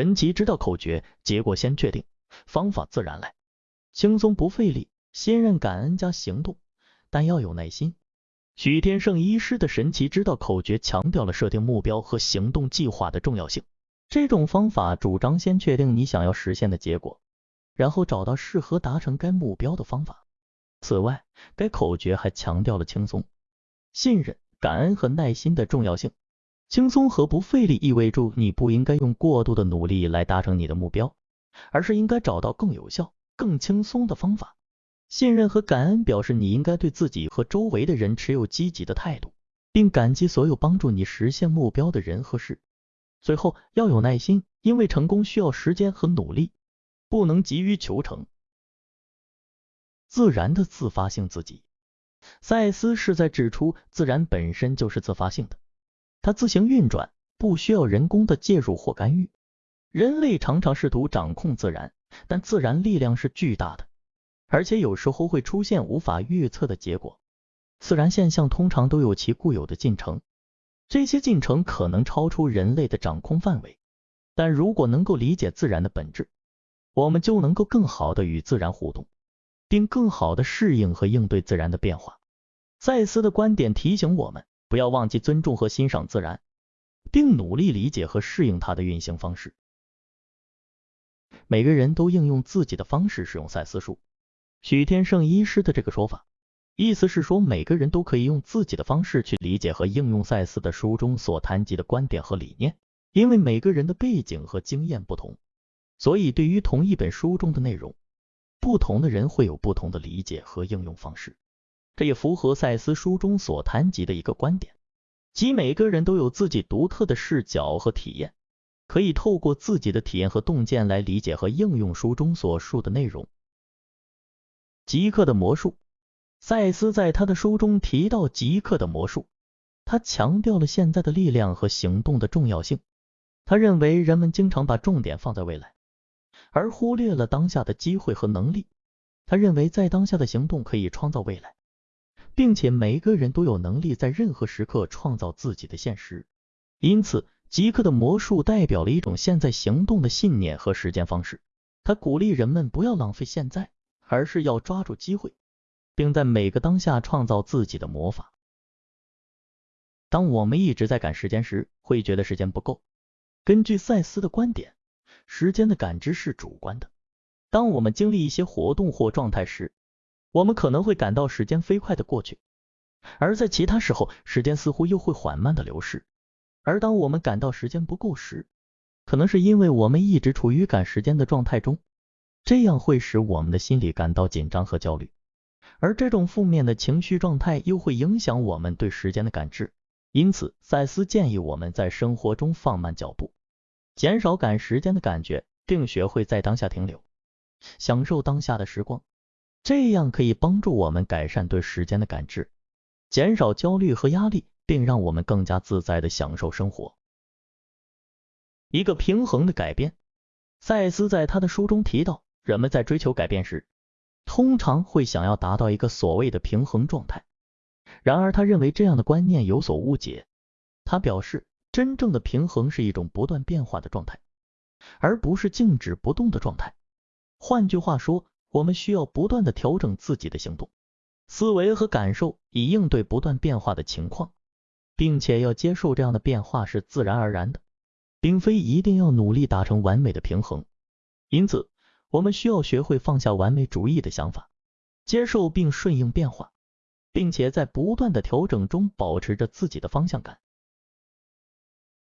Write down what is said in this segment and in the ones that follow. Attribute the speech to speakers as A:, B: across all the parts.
A: 神奇之道口诀，结果先确定，方法自然来，轻松不费力，信任感恩加行动，但要有耐心。许天胜医师的神奇之道口诀强调了设定目标和行动计划的重要性。这种方法主张先确定你想要实现的结果，然后找到适合达成该目标的方法。此外，该口诀还强调了轻松、信任、感恩和耐心的重要性。轻松和不费力意味着你不应该用过度的努力来达成你的目标，而是应该找到更有效、更轻松的方法。信任和感恩表示你应该对自己和周围的人持有积极的态度，并感激所有帮助你实现目标的人和事。最后要有耐心，因为成功需要时间和努力，不能急于求成。自然的自发性自己，赛斯是在指出，自然本身就是自发性的。它自行运转，不需要人工的介入或干预。人类常常试图掌控自然，但自然力量是巨大的，而且有时候会出现无法预测的结果。自然现象通常都有其固有的进程，这些进程可能超出人类的掌控范围。但如果能够理解自然的本质，我们就能够更好的与自然互动，并更好的适应和应对自然的变化。赛斯的观点提醒我们。不要忘记尊重和欣赏自然，并努力理解和适应它的运行方式。每个人都应用自己的方式使用赛斯书。许天胜医师的这个说法，意思是说每个人都可以用自己的方式去理解和应用赛斯的书中所谈及的观点和理念。因为每个人的背景和经验不同，所以对于同一本书中的内容，不同的人会有不同的理解和应用方式。这也符合赛斯书中所谈及的一个观点，即每个人都有自己独特的视角和体验，可以透过自己的体验和洞见来理解和应用书中所述的内容。极客的魔术，赛斯在他的书中提到极客的魔术，他强调了现在的力量和行动的重要性。他认为人们经常把重点放在未来，而忽略了当下的机会和能力。他认为在当下的行动可以创造未来。并且每个人都有能力在任何时刻创造自己的现实，因此极客的魔术代表了一种现在行动的信念和实践方式。他鼓励人们不要浪费现在，而是要抓住机会，并在每个当下创造自己的魔法。当我们一直在赶时间时，会觉得时间不够。根据赛斯的观点，时间的感知是主观的。当我们经历一些活动或状态时，我们可能会感到时间飞快的过去，而在其他时候，时间似乎又会缓慢的流逝。而当我们感到时间不够时，可能是因为我们一直处于赶时间的状态中，这样会使我们的心里感到紧张和焦虑。而这种负面的情绪状态又会影响我们对时间的感知。因此，赛斯建议我们在生活中放慢脚步，减少赶时间的感觉，并学会在当下停留，享受当下的时光。这样可以帮助我们改善对时间的感知，减少焦虑和压力，并让我们更加自在的享受生活。一个平衡的改变，赛斯在他的书中提到，人们在追求改变时，通常会想要达到一个所谓的平衡状态。然而，他认为这样的观念有所误解。他表示，真正的平衡是一种不断变化的状态，而不是静止不动的状态。换句话说，我们需要不断的调整自己的行动、思维和感受，以应对不断变化的情况，并且要接受这样的变化是自然而然的，并非一定要努力达成完美的平衡。因此，我们需要学会放下完美主义的想法，接受并顺应变化，并且在不断的调整中保持着自己的方向感。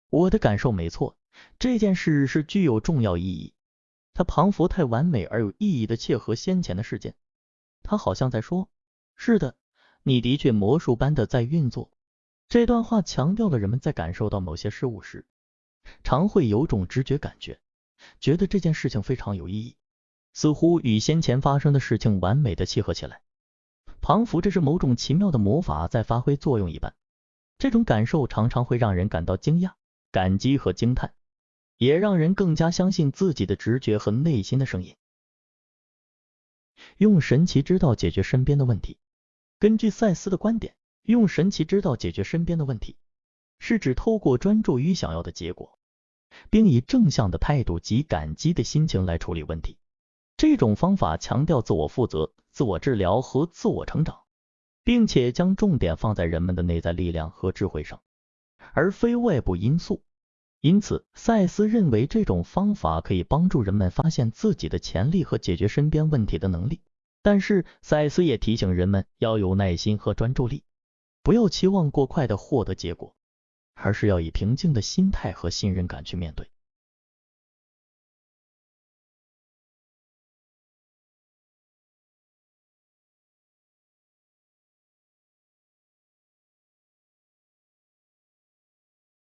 A: 我的感受没错，这件事是具有重要意义。他仿佛太完美而有意义的切合先前的事件，他好像在说：“是的，你的确魔术般的在运作。”这段话强调了人们在感受到某些事物时，常会有种直觉感觉，觉得这件事情非常有意义，似乎与先前发生的事情完美的契合起来，仿佛这是某种奇妙的魔法在发挥作用一般。这种感受常常会让人感到惊讶、感激和惊叹。也让人更加相信自己的直觉和内心的声音。用神奇之道解决身边的问题。根据赛斯的观点，用神奇之道解决身边的问题，是指透过专注于想要的结果，并以正向的态度及感激的心情来处理问题。这种方法强调自我负责、自我治疗和自我成长，并且将重点放在人们的内在力量和智慧上，而非外部因素。因此，赛斯认为这种方法可以帮助人们发现自己的潜力和解决身边问题的能力。但是，赛斯也提醒人们要有耐心和专注力，不要期望过快的获得结果，而是要以平静的心态和信任感去面对。